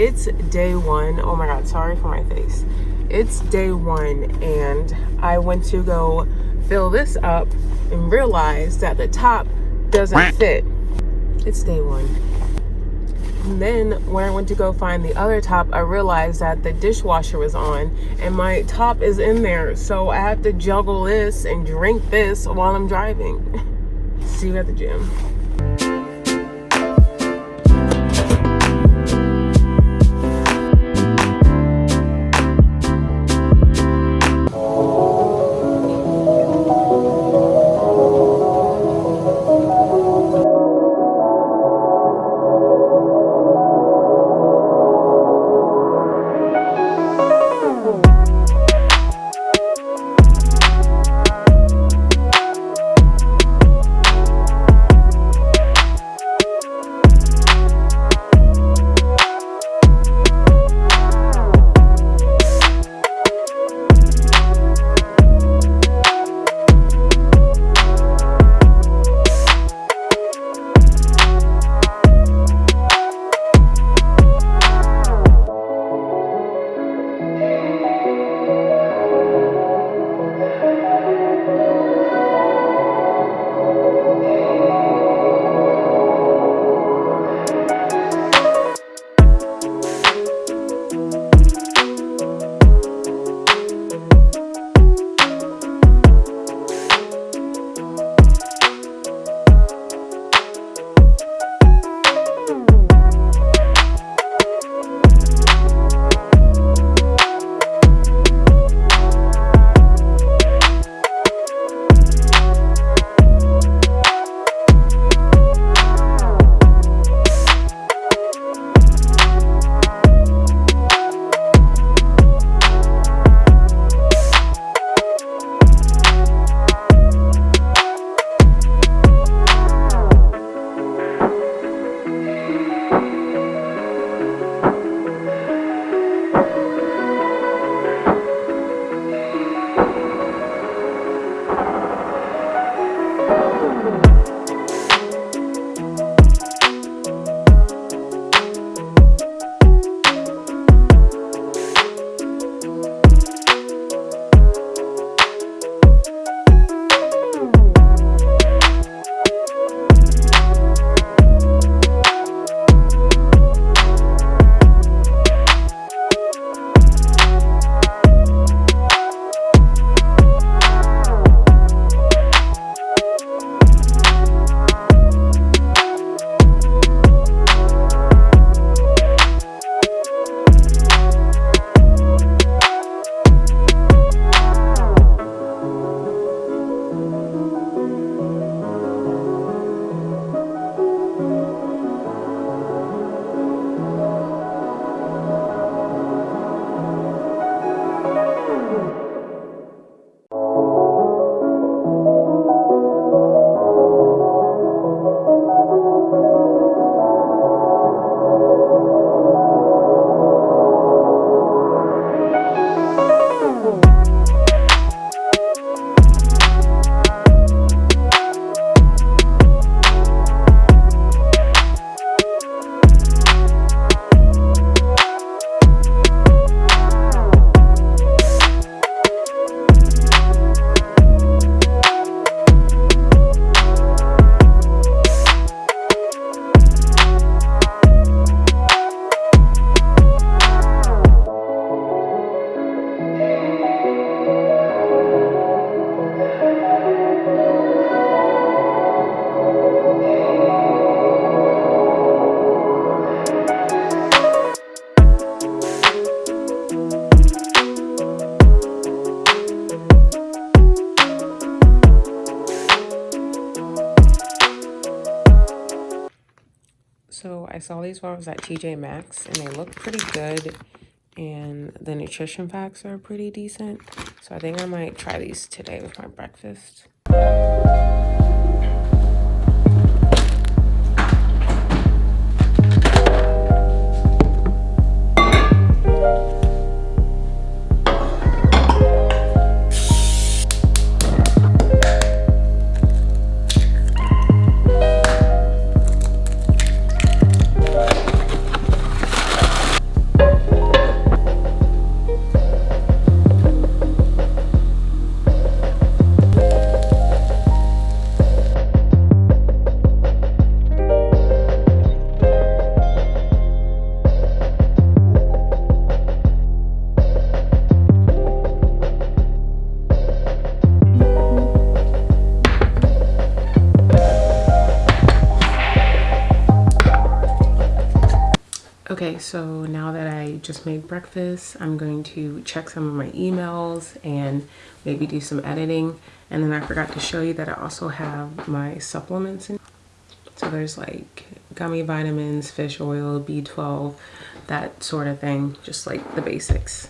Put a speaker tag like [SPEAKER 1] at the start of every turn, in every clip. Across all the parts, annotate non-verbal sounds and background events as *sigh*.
[SPEAKER 1] it's day one. Oh my god, sorry for my face. It's day one and I went to go fill this up and realized that the top doesn't fit. It's day one. And then when I went to go find the other top, I realized that the dishwasher was on and my top is in there. So I have to juggle this and drink this while I'm driving. *laughs* See you at the gym. These while I was at TJ Maxx and they look pretty good and the nutrition facts are pretty decent. So I think I might try these today with my breakfast.
[SPEAKER 2] So now that I just made breakfast, I'm going to check some of my emails and maybe do some editing. And then I forgot to show you that I also have my supplements in. So there's like gummy vitamins, fish oil, B12, that sort of thing, just like the basics.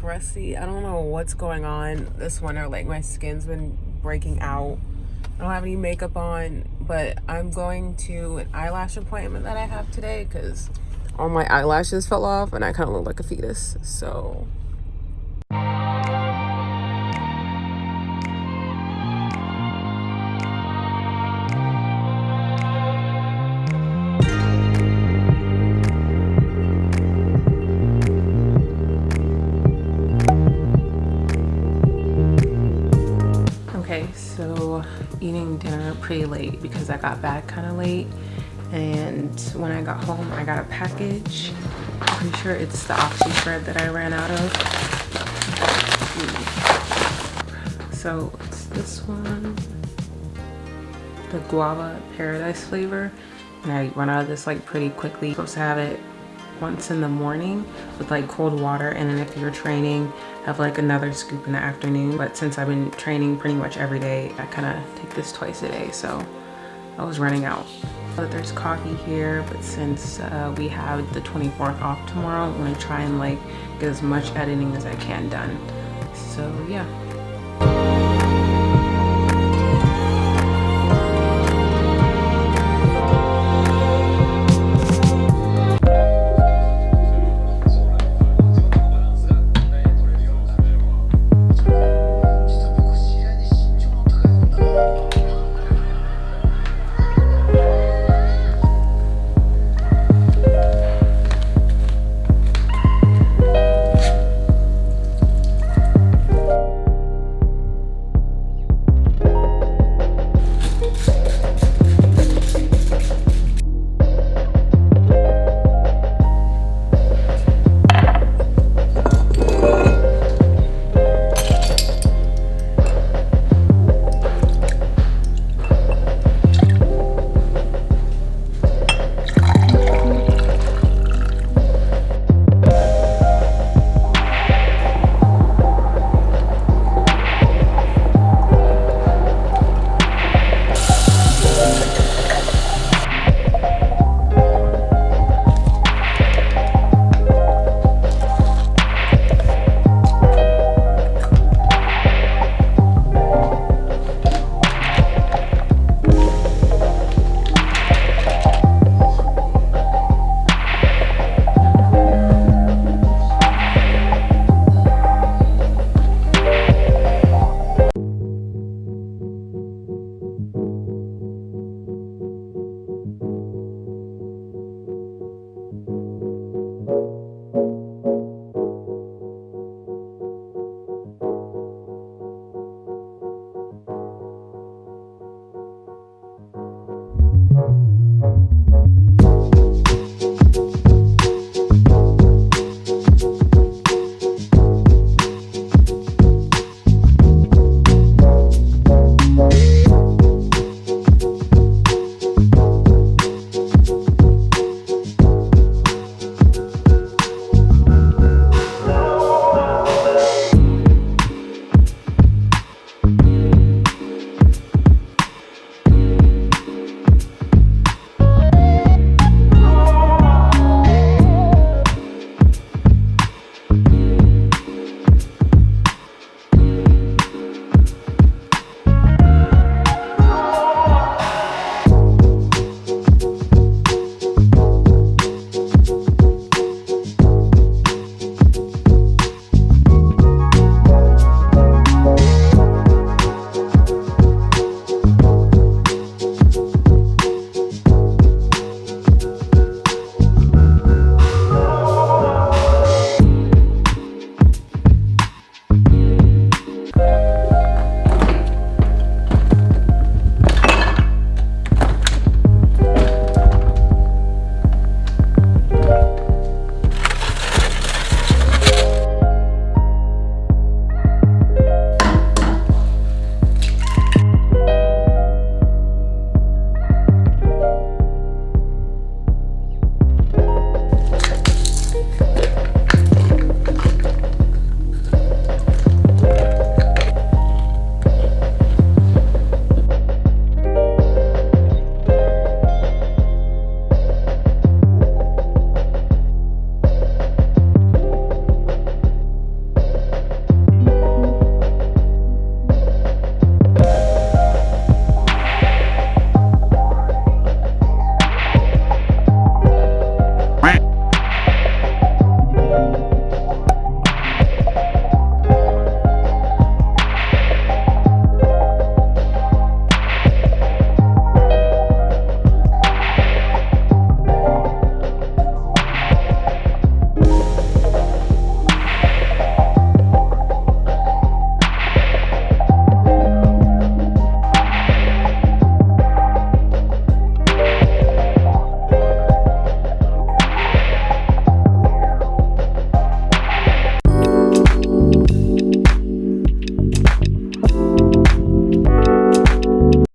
[SPEAKER 2] Crusty. I don't know what's going on this winter. Like my skin's been breaking out. I don't have any makeup on, but I'm going to an eyelash appointment that I have today because all my eyelashes fell off and I kind of look like a fetus. So pretty late because I got back kind of late. And when I got home I got a package. I'm pretty sure it's the OxyShred that I ran out of. So it's this one, the guava paradise flavor. And I run out of this like pretty quickly. I'm supposed to have it once in the morning with like cold water. And then if you're training have like another scoop in the afternoon. But since I've been training pretty much every day I kind of take this twice a day so I was running out. There's coffee here but since uh, we have the 24th off tomorrow I'm gonna try and like get as much editing as I can done. So yeah